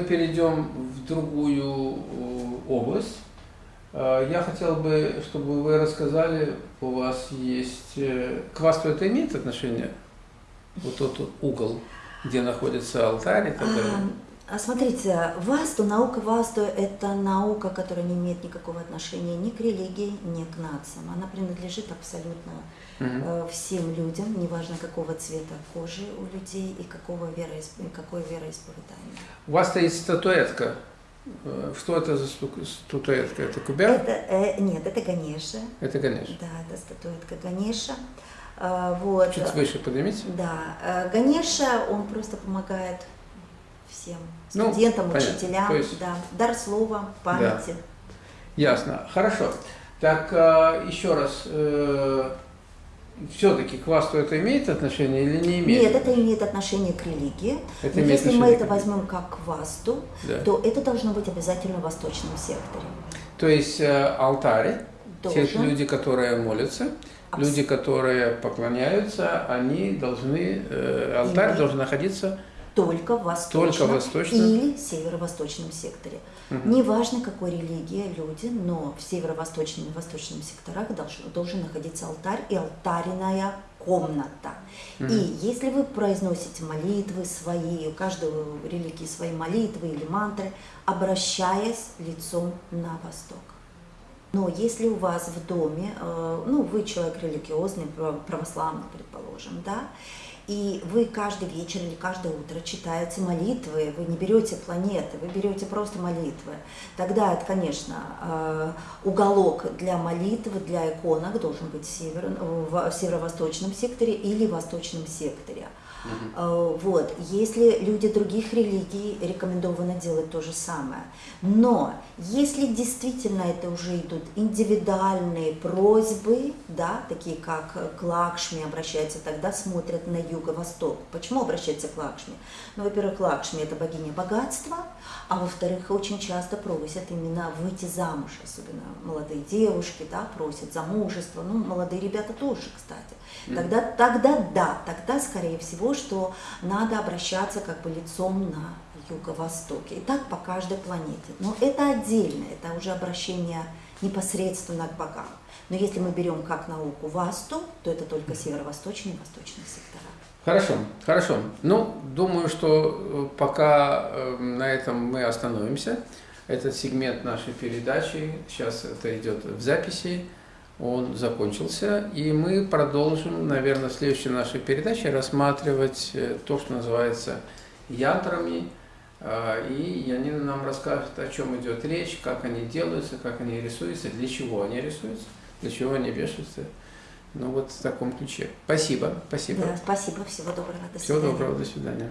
перейдем в другую область. Я хотел бы, чтобы вы рассказали, у вас есть... К васту это имеет отношение? Вот тот угол, где находится алтарь и так далее? А, смотрите, Васту, наука Васту – это наука, которая не имеет никакого отношения ни к религии, ни к нациям. Она принадлежит абсолютно угу. всем людям, неважно какого цвета кожи у людей и какого вероисп... какое вероисповедание. У вас есть статуэтка. Э, что это за статуэтка? Это кубер? Это, э, нет, это Ганеша. Это Ганеша. Да, это статуэтка Ганеша. Э, вот. Чуть выше поднимите. Да. Э, Ганеша, он просто помогает всем ну, студентам, ну, учителям, есть... да, дар слова, памяти. Да. Ясно, хорошо. Так, э, еще раз, э, все-таки к васту это имеет отношение или не имеет? Нет, это имеет отношение к религии. Это Но если мы это возьмем как к васту, да. то это должно быть обязательно в восточном секторе. То есть э, алтарь, те люди, которые молятся, Абсолютно. люди, которые поклоняются, они должны, алтарь Имеет. должен находиться только в восточном, только восточном. или северо-восточном секторе. Угу. Неважно, какой религии люди, но в северо-восточном и восточном секторах должен, должен находиться алтарь и алтарная комната. Угу. И если вы произносите молитвы свои, у каждого религии свои молитвы или мантры, обращаясь лицом на восток. Но если у вас в доме, э, ну, вы человек религиозный, православный, предположим, да, и вы каждый вечер или каждое утро читаете молитвы, вы не берете планеты, вы берете просто молитвы, тогда это, конечно, э, уголок для молитвы, для иконок должен быть в, север, в северо-восточном секторе или восточном секторе. Угу. Вот. Если люди других религий, рекомендовано делать то же самое. Но если действительно это уже идут индивидуальные просьбы, да, такие как к Лакшми обращаются, тогда смотрят на юго-восток. Почему обращаются к Лакшми? Ну, во-первых, Лакшми – это богиня богатства, а во-вторых, очень часто просят именно выйти замуж, особенно молодые девушки, да, просят замужество, ну, молодые ребята тоже, кстати. Тогда, тогда да, тогда, скорее всего, что надо обращаться как бы лицом на юго-востоке. И так по каждой планете. Но это отдельно, это уже обращение непосредственно к богам. Но если мы берем как науку Васту, то это только северо-восточный и восточный сектора. Хорошо, хорошо. Ну, думаю, что э, пока э, на этом мы остановимся. Этот сегмент нашей передачи, сейчас это идет в записи, он закончился, и мы продолжим, наверное, в следующей нашей передаче рассматривать э, то, что называется янтрами, а, и Янина нам расскажет, о чем идет речь, как они делаются, как они рисуются, для чего они рисуются, для чего они вешаются. Ну вот в таком ключе. Спасибо, спасибо. Да, спасибо, всего доброго, до свидания. Всего доброго, до свидания.